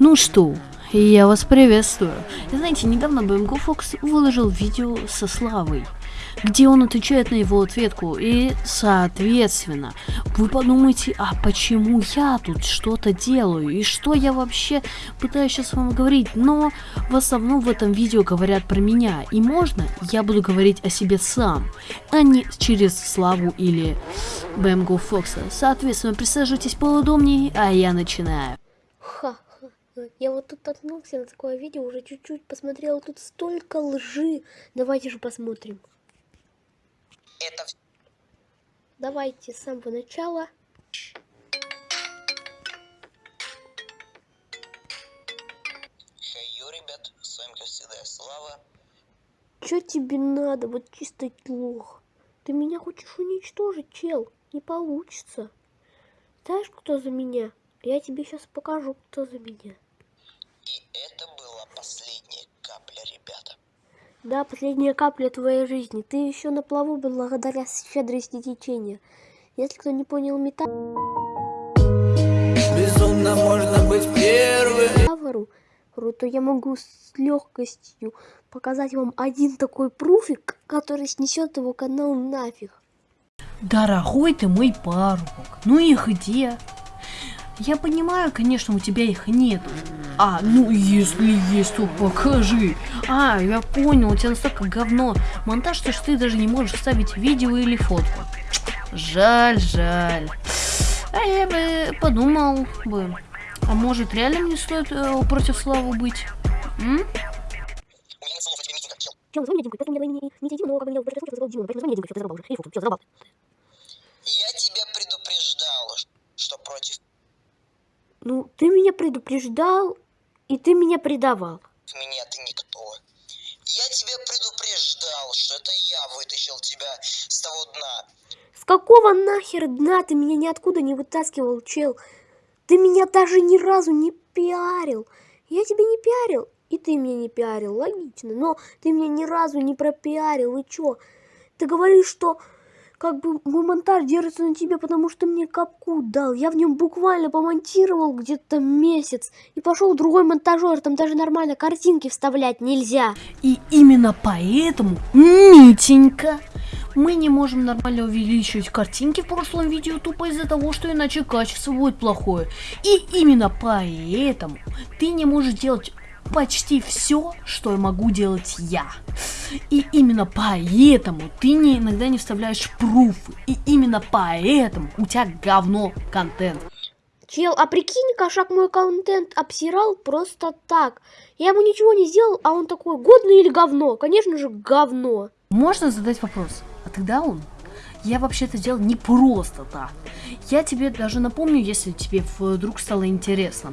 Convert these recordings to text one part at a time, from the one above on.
Ну что, я вас приветствую. Знаете, недавно BMG Fox выложил видео со Славой, где он отвечает на его ответку. И, соответственно, вы подумаете, а почему я тут что-то делаю? И что я вообще пытаюсь сейчас вам говорить? Но в основном в этом видео говорят про меня. И можно я буду говорить о себе сам, а не через Славу или BMG Фокса. Соответственно, присаживайтесь поудобнее, а я начинаю. Ха. Я вот тут наткнулся на такое видео, уже чуть-чуть посмотрел, тут столько лжи. Давайте же посмотрим. Это Давайте с самого начала. Хей-ю, ребят, с вами, как всегда, Слава. Чё тебе надо, вот чисто лох? Ты меня хочешь уничтожить, чел? Не получится. Знаешь, кто за меня? Я тебе сейчас покажу, кто за меня. И это была последняя капля, ребята. Да, последняя капля твоей жизни. Ты еще на плаву благодаря щедрости течения. Если кто не понял метафору, Безумно можно быть первым. то я могу с легкостью показать вам один такой пруфик, который снесет его канал нафиг. Дорогой ты мой парубок, ну их где? Я понимаю, конечно, у тебя их нет. А, ну если есть, то покажи. А, я понял, у тебя настолько говно монтаж, что ты даже не можешь вставить видео или фотку. Жаль, жаль. А я бы подумал бы, а может реально мне стоит э, против Славы быть? М? У Ну, ты меня предупреждал, и ты меня предавал. меня ты никто. Я тебя предупреждал, что это я вытащил тебя с того дна. С какого нахер дна ты меня ниоткуда не вытаскивал, чел? Ты меня даже ни разу не пиарил. Я тебя не пиарил, и ты меня не пиарил, логично. Но ты меня ни разу не пропиарил, и чё? Ты говоришь, что как бы монтаж держится на тебе, потому что мне капку дал. Я в нем буквально помонтировал где-то месяц. И пошел другой монтажер, там даже нормально картинки вставлять нельзя. И именно поэтому, Митенька, мы не можем нормально увеличивать картинки в прошлом видео тупо из-за того, что иначе качество будет плохое. И именно поэтому ты не можешь делать почти все, что могу делать я. И именно поэтому ты не, иногда не вставляешь пруфы. И именно поэтому у тебя говно контент. Чел, а прикинь, кошак мой контент обсирал просто так. Я ему ничего не сделал, а он такой, годно или говно? Конечно же, говно. Можно задать вопрос, а тогда он? Я вообще это делал не просто так. Я тебе даже напомню, если тебе вдруг стало интересно.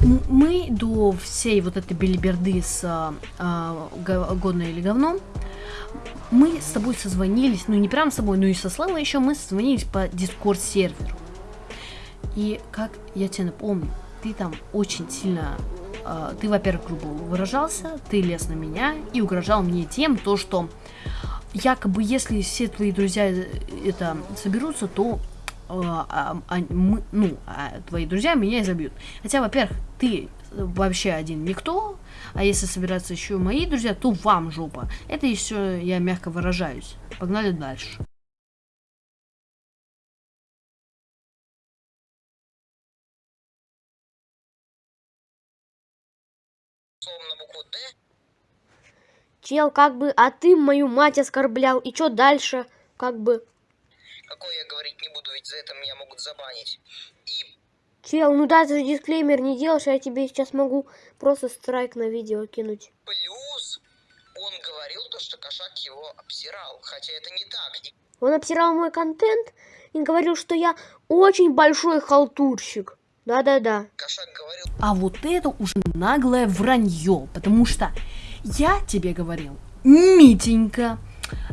Мы до всей вот этой белиберды с а, а, го- годно или говно, мы с тобой созвонились, ну не прям с тобой, но и со Славой еще мы созвонились по дискорд серверу. И как я тебе напомню, ты там очень сильно, а, ты, во-первых, грубо выражался, ты лез на меня и угрожал мне тем, то, что якобы если все твои друзья э, это соберутся, то а, а, а, мы- ну, а твои друзья меня изобьют. Хотя, во-первых, ты вообще один никто, а если собираются еще мои друзья, то вам жопа. Это еще я мягко выражаюсь. Погнали дальше. Чел, как бы, а ты мою мать оскорблял, и что дальше? Как бы, Какой я говорить не буду, ведь за это меня могут забанить. И чел, ну да, ты же дисклеймер не делаешь, а я тебе сейчас могу просто страйк на видео кинуть. плюс он говорил то, что кошак его обсирал. Хотя это не так. Он обсирал мой контент и говорил, что я очень большой халтурщик. Да-да-да. кошак говорил, А вот это уже наглое вранье, потому что я тебе говорил, Митенька,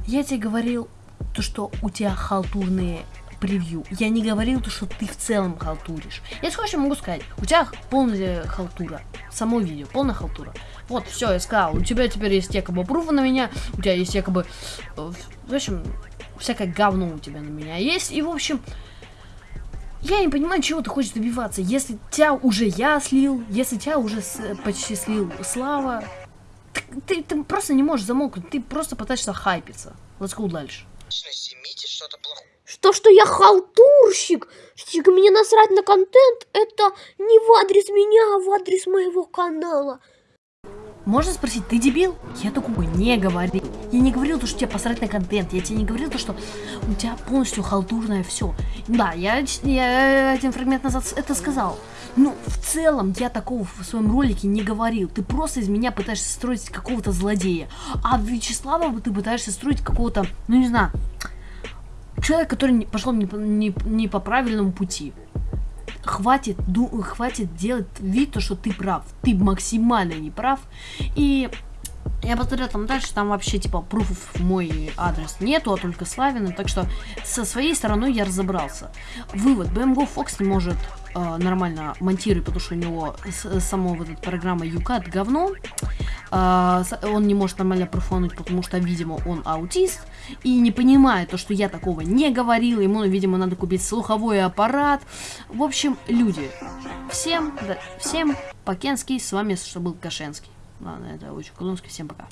я тебе говорил то, что у тебя халтурные превью. Я не говорил то, что ты в целом халтуришь. Я могу сказать, у тебя полная халтура. Само видео, полная халтура. Вот, все, я сказал, у тебя теперь есть якобы пруфы на меня, у тебя есть якобы, э, в общем, всякое говно у тебя на меня есть. И, в общем, Я не понимаю, чего ты хочешь добиваться. Если тебя уже я слил, если тебя уже с, почти слил Слава, ты, ты, ты просто не можешь замолкнуть, ты просто пытаешься хайпиться. Let's go дальше. Семите что-то плохое. Что, что я халтурщик? Что мне насрать на контент? Это не в адрес меня, а в адрес моего канала. Можно спросить, ты дебил? Я такого не говорил. Я не говорил, то, что тебе посрать на контент. Я тебе не говорил, то, что у тебя полностью халтурное все. Да, я, я один фрагмент назад это сказал. Но в целом я такого в своем ролике не говорил. Ты просто из меня пытаешься строить какого-то злодея. А Вячеслава ты пытаешься строить какого-то, ну не знаю, человека, который пошел не, не, не по правильному пути хватит, ду, хватит делать вид, то, что ты прав. Ты максимально не прав. И я посмотрел там дальше, там вообще типа пруфов мой адрес нету, а только Славина. Так что со своей стороны я разобрался. Вывод. BMGO Fox не может э, нормально монтировать, потому что у него само вот эта программа UCAT говно. Э, он не может нормально профонуть, потому что, видимо, он аутист. И не понимает то, что я такого не говорил. Ему, видимо, надо купить слуховой аппарат. В общем, люди. Всем, да, всем, Покенский, с вами, что был Кашенский. Ладно, это очень Колонский. Всем пока.